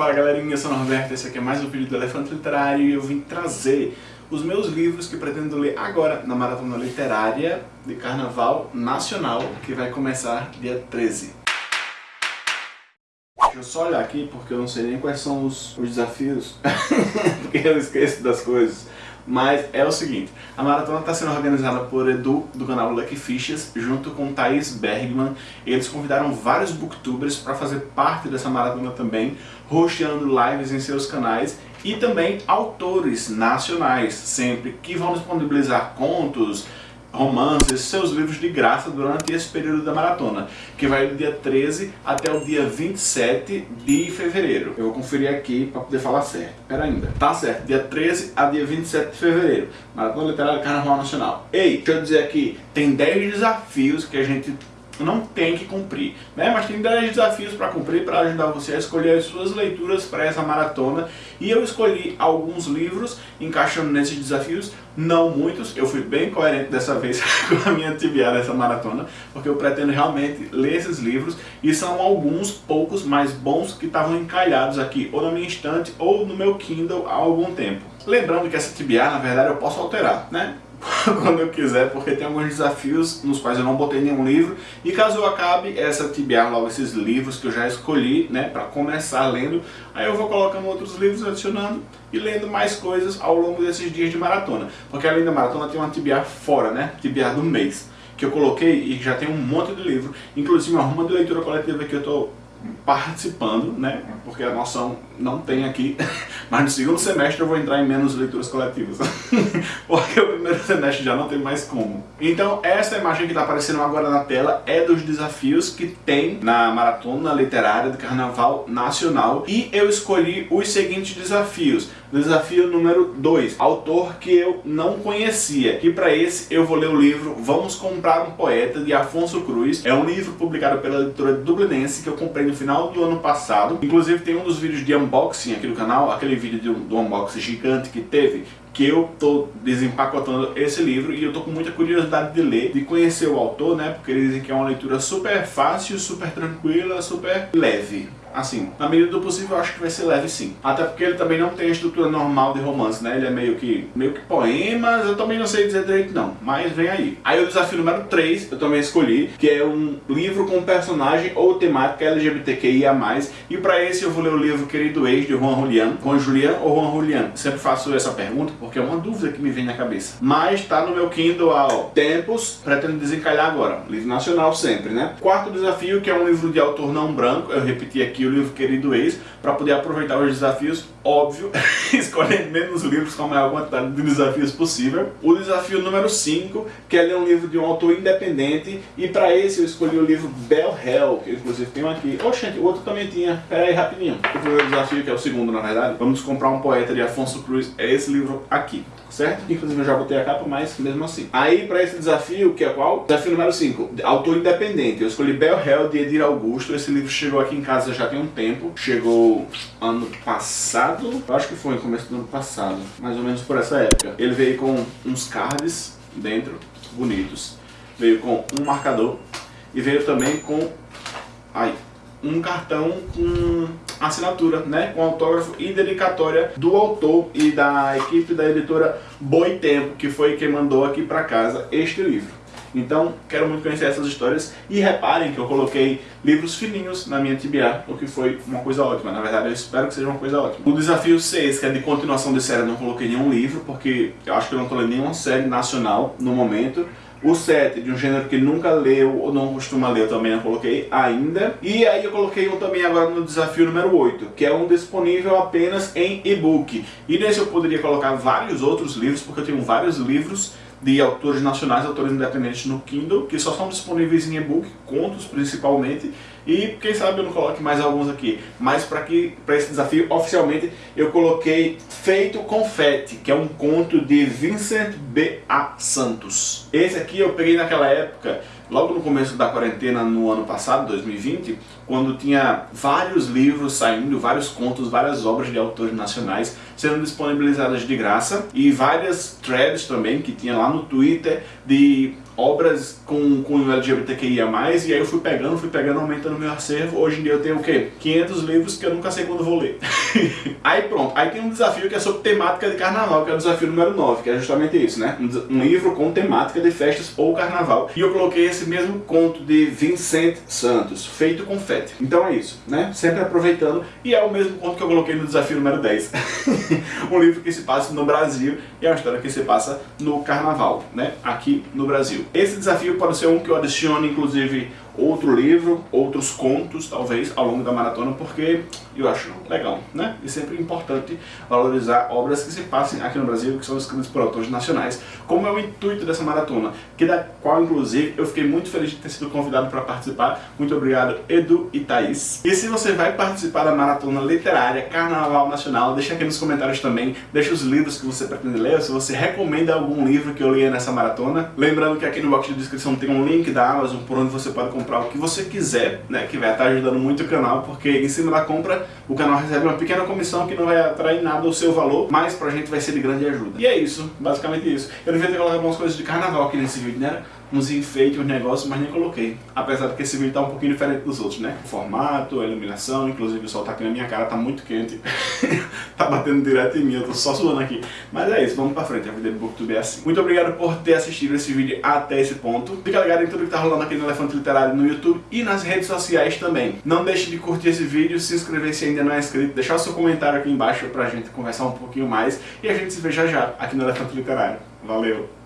Fala galerinha, eu sou o Norberto, esse aqui é mais um vídeo do Elefante Literário e eu vim trazer os meus livros que pretendo ler agora na Maratona Literária de Carnaval Nacional, que vai começar dia 13. Deixa eu só olhar aqui, porque eu não sei nem quais são os, os desafios, porque eu esqueço das coisas. Mas é o seguinte, a maratona está sendo organizada por Edu, do canal Lucky Fishes, junto com Thaís Bergman. Eles convidaram vários booktubers para fazer parte dessa maratona também, hosteando lives em seus canais e também autores nacionais, sempre, que vão disponibilizar contos, romances, seus livros de graça durante esse período da maratona, que vai do dia 13 até o dia 27 de fevereiro. Eu vou conferir aqui para poder falar certo. Pera ainda. Tá certo, dia 13 a dia 27 de fevereiro. Maratona Literária Carnaval Nacional. Ei, deixa eu dizer aqui, tem 10 desafios que a gente não tem que cumprir, né? mas tem 10 desafios para cumprir para ajudar você a escolher as suas leituras para essa maratona e eu escolhi alguns livros encaixando nesses desafios, não muitos, eu fui bem coerente dessa vez com a minha TBA dessa maratona, porque eu pretendo realmente ler esses livros e são alguns poucos mais bons que estavam encalhados aqui ou na minha estante ou no meu Kindle há algum tempo. Lembrando que essa TBA, na verdade, eu posso alterar, né? quando eu quiser, porque tem alguns desafios nos quais eu não botei nenhum livro. E caso eu acabe essa tibiar logo esses livros que eu já escolhi, né, para começar lendo, aí eu vou colocando outros livros, adicionando e lendo mais coisas ao longo desses dias de maratona. Porque além da maratona tem uma tibiar fora, né, tibiar do mês, que eu coloquei e já tem um monte de livro, inclusive uma ruma de leitura coletiva que eu estou participando, né? Porque a noção não tem aqui, mas no segundo semestre eu vou entrar em menos leituras coletivas, porque o primeiro semestre já não tem mais como. Então essa imagem que está aparecendo agora na tela é dos desafios que tem na Maratona Literária do Carnaval Nacional e eu escolhi os seguintes desafios. Desafio número 2, autor que eu não conhecia. E para esse eu vou ler o livro Vamos Comprar um Poeta, de Afonso Cruz. É um livro publicado pela editora Dublinense que eu comprei no final do ano passado. Inclusive tem um dos vídeos de unboxing aqui do canal, aquele vídeo do unboxing gigante que teve, que eu tô desempacotando esse livro e eu tô com muita curiosidade de ler, de conhecer o autor, né? Porque eles dizem que é uma leitura super fácil, super tranquila, super leve assim, na medida do possível eu acho que vai ser leve sim. Até porque ele também não tem a estrutura normal de romance, né? Ele é meio que, meio que poemas, eu também não sei dizer direito não, mas vem aí. Aí o desafio número 3 eu também escolhi, que é um livro com personagem ou temática LGBTQIA+, e para esse eu vou ler o livro Querido Ex, de Juan Julián, com Julian ou Juan Julián. Sempre faço essa pergunta porque é uma dúvida que me vem na cabeça. Mas tá no meu Kindle há tempos, pretendo desencalhar agora. Livro nacional sempre, né? Quarto desafio, que é um livro de autor não branco, eu repeti aqui livro Querido Ex, para poder aproveitar os desafios, óbvio, escolhendo menos livros com a maior quantidade de desafios possível. O desafio número 5, que é ler um livro de um autor independente, e para esse eu escolhi o livro Bell Hell, que inclusive tem um aqui. Oxente, o outro também tinha. Pera aí, rapidinho. O primeiro desafio, que é o segundo, na verdade, vamos comprar um poeta de Afonso Cruz, é esse livro aqui certo? Inclusive eu já botei a capa, mas mesmo assim. Aí para esse desafio, que é qual? Desafio número 5, autor independente. Eu escolhi Bell Hell, de Edir Augusto. Esse livro chegou aqui em casa já tem um tempo. Chegou ano passado, eu acho que foi no começo do ano passado, mais ou menos por essa época. Ele veio com uns cards dentro, bonitos. Veio com um marcador e veio também com... Ai, um cartão com assinatura, né, com autógrafo e dedicatória do autor e da equipe da editora Boitempo, que foi quem mandou aqui para casa este livro. Então, quero muito conhecer essas histórias e reparem que eu coloquei livros fininhos na minha TBA, o que foi uma coisa ótima. Na verdade, eu espero que seja uma coisa ótima. O desafio 6, que é de continuação de série, eu não coloquei nenhum livro, porque eu acho que eu não estou lendo nenhuma série nacional no momento. O 7, de um gênero que nunca leu ou não costuma ler, eu também não coloquei ainda. E aí eu coloquei um também agora no desafio número 8, que é um disponível apenas em e-book. E nesse eu poderia colocar vários outros livros, porque eu tenho vários livros de autores nacionais, autores independentes no Kindle, que só são disponíveis em e-book, contos principalmente, e quem sabe eu não coloque mais alguns aqui. Mas para esse desafio, oficialmente, eu coloquei Feito Confete, que é um conto de Vincent B. A. Santos. Esse aqui eu peguei naquela época logo no começo da quarentena no ano passado, 2020, quando tinha vários livros saindo, vários contos, várias obras de autores nacionais sendo disponibilizadas de graça e várias threads também que tinha lá no Twitter de obras com, com LGBTQIA+, e aí eu fui pegando, fui pegando, aumentando meu acervo. Hoje em dia eu tenho o quê? 500 livros que eu nunca sei quando vou ler. aí pronto, aí tem um desafio que é sobre temática de carnaval, que é o desafio número 9, que é justamente isso, né? Um livro com temática de festas ou carnaval. E eu coloquei esse mesmo conto de Vincent Santos, feito com fete. Então é isso, né? Sempre aproveitando, e é o mesmo conto que eu coloquei no desafio número 10. um livro que se passa no Brasil e é uma história que se passa no carnaval, né? Aqui no Brasil. Esse desafio pode ser um que eu adicione, inclusive, outro livro, outros contos, talvez, ao longo da maratona, porque eu acho legal, né? E sempre importante valorizar obras que se passem aqui no Brasil, que são escritas por autores nacionais, como é o intuito dessa maratona, que da qual, inclusive, eu fiquei muito feliz de ter sido convidado para participar. Muito obrigado, Edu e Thaís. E se você vai participar da maratona literária Carnaval Nacional, deixa aqui nos comentários também, deixa os livros que você pretende ler, se você recomenda algum livro que eu leia nessa maratona. Lembrando que aqui no box de descrição tem um link da Amazon por onde você pode comprar o que você quiser, né, que vai estar ajudando muito o canal, porque em cima da compra o canal recebe uma pequena comissão que não vai atrair nada o seu valor, mas pra gente vai ser de grande ajuda. E é isso, basicamente isso. Eu devia ter colocado algumas coisas de carnaval aqui nesse vídeo, né? Uns enfeites, uns negócios, mas nem coloquei. Apesar de que esse vídeo tá um pouquinho diferente dos outros, né? O formato, a iluminação, inclusive o sol tá aqui na minha cara, tá muito quente. tá batendo direto em mim, eu tô só suando aqui. Mas é isso, vamos pra frente, a vida do Booktube é assim. Muito obrigado por ter assistido esse vídeo até esse ponto. Fica ligado em tudo que tá rolando aqui no Elefante Literário no YouTube e nas redes sociais também. Não deixe de curtir esse vídeo, se inscrever se ainda não é inscrito, deixar o seu comentário aqui embaixo pra gente conversar um pouquinho mais e a gente se vê já já aqui no Elefante Literário. Valeu!